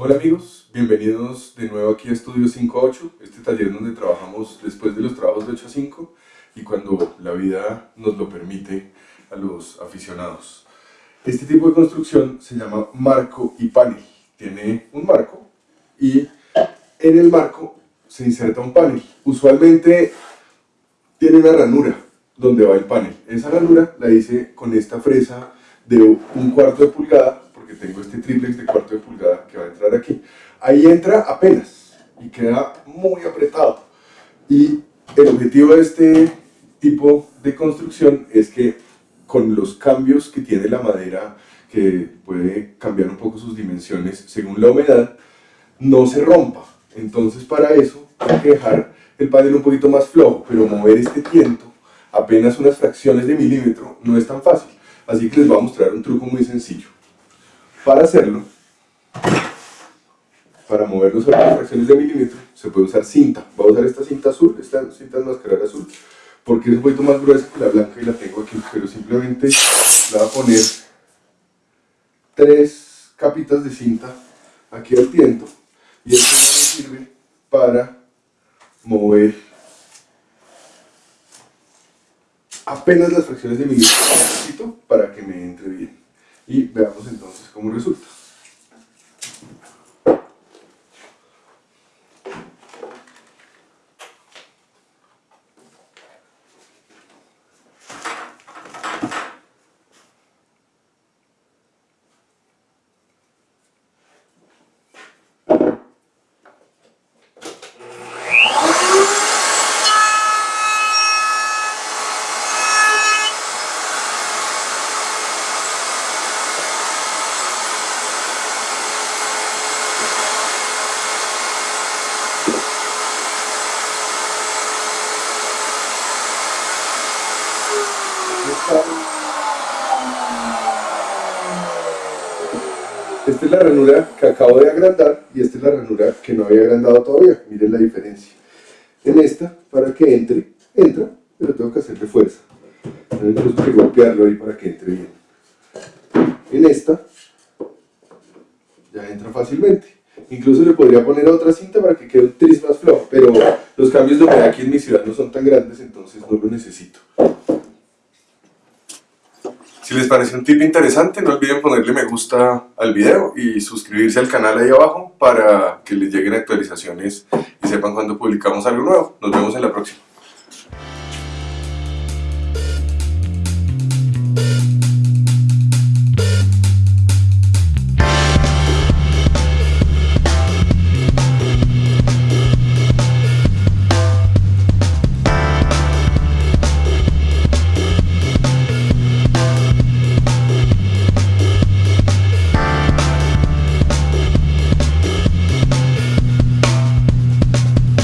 Hola amigos, bienvenidos de nuevo aquí a Estudio 5.8, este taller donde trabajamos después de los trabajos de 8 a 5 y cuando la vida nos lo permite a los aficionados. Este tipo de construcción se llama marco y panel. Tiene un marco y en el marco se inserta un panel. Usualmente tiene una ranura donde va el panel. Esa ranura la hice con esta fresa de un cuarto de pulgada, porque tengo este triplex de cuarto de pulgada que va a entrar aquí. Ahí entra apenas y queda muy apretado. Y el objetivo de este tipo de construcción es que con los cambios que tiene la madera, que puede cambiar un poco sus dimensiones según la humedad, no se rompa. Entonces para eso hay que dejar el panel un poquito más flojo, pero mover este tiento apenas unas fracciones de milímetro no es tan fácil. Así que les voy a mostrar un truco muy sencillo. Para hacerlo, para moverlo sobre las fracciones de milímetro, se puede usar cinta. Voy a usar esta cinta azul, esta cinta enmascarada azul, porque es un poquito más gruesa que la blanca y la tengo aquí, pero simplemente le voy a poner tres capitas de cinta aquí al tiento y esto me sirve para mover apenas las fracciones de milímetro para que me entre bien y veamos entonces cómo resulta Esta es la ranura que acabo de agrandar y esta es la ranura que no había agrandado todavía. Miren la diferencia. En esta, para que entre, entra, pero tengo que hacerle fuerza. Tengo que golpearlo ahí para que entre bien. En esta, ya entra fácilmente. Incluso le podría poner otra cinta para que quede un tris más flojo, pero los cambios de humedad aquí en mi ciudad no son tan grandes, entonces no lo necesito. Si les pareció un tip interesante, no olviden ponerle me gusta al video y suscribirse al canal ahí abajo para que les lleguen actualizaciones y sepan cuando publicamos algo nuevo. Nos vemos en la próxima.